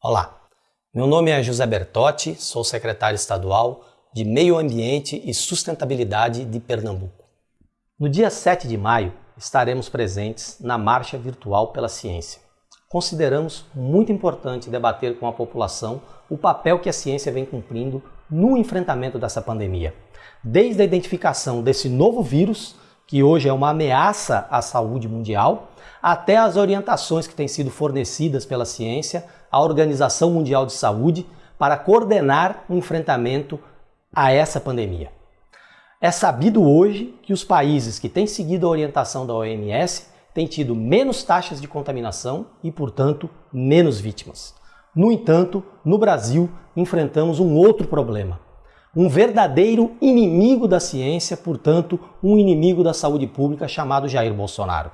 Olá, meu nome é José Bertotti, sou secretário estadual de Meio Ambiente e Sustentabilidade de Pernambuco. No dia 7 de maio, estaremos presentes na Marcha Virtual pela Ciência. Consideramos muito importante debater com a população o papel que a ciência vem cumprindo no enfrentamento dessa pandemia. Desde a identificação desse novo vírus, que hoje é uma ameaça à saúde mundial, até as orientações que têm sido fornecidas pela ciência à Organização Mundial de Saúde para coordenar o enfrentamento a essa pandemia. É sabido hoje que os países que têm seguido a orientação da OMS têm tido menos taxas de contaminação e, portanto, menos vítimas. No entanto, no Brasil, enfrentamos um outro problema. Um verdadeiro inimigo da ciência, portanto, um inimigo da saúde pública chamado Jair Bolsonaro.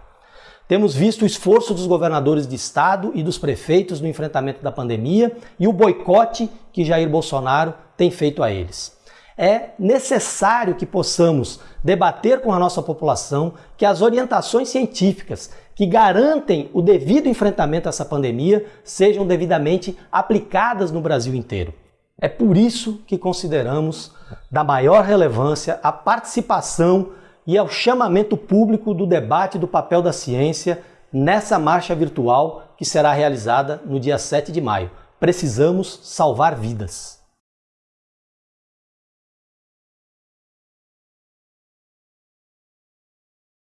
Temos visto o esforço dos governadores de estado e dos prefeitos no enfrentamento da pandemia e o boicote que Jair Bolsonaro tem feito a eles. É necessário que possamos debater com a nossa população que as orientações científicas que garantem o devido enfrentamento a essa pandemia sejam devidamente aplicadas no Brasil inteiro. É por isso que consideramos da maior relevância a participação e ao chamamento público do debate do papel da ciência nessa marcha virtual que será realizada no dia 7 de maio. Precisamos salvar vidas.